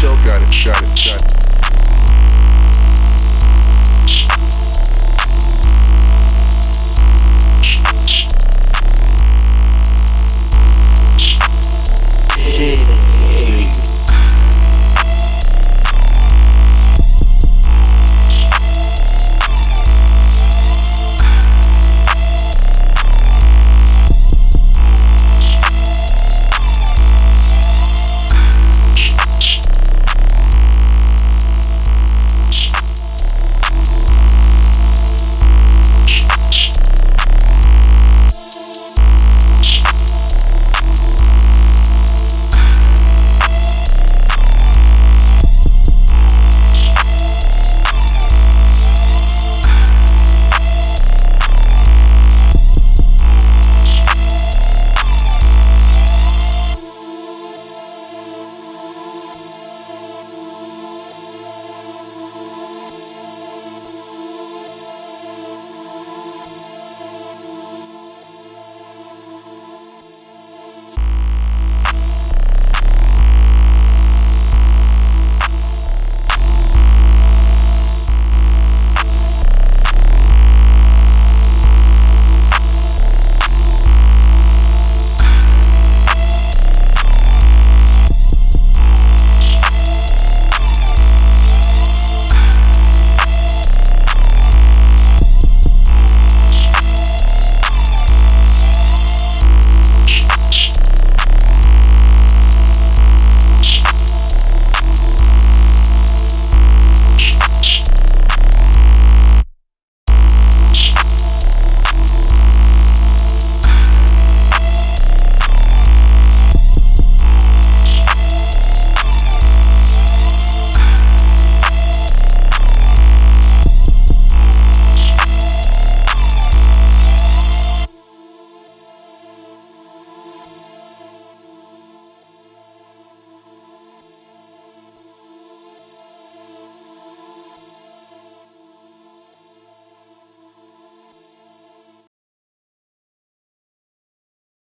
Joe. Got it, got it, got it.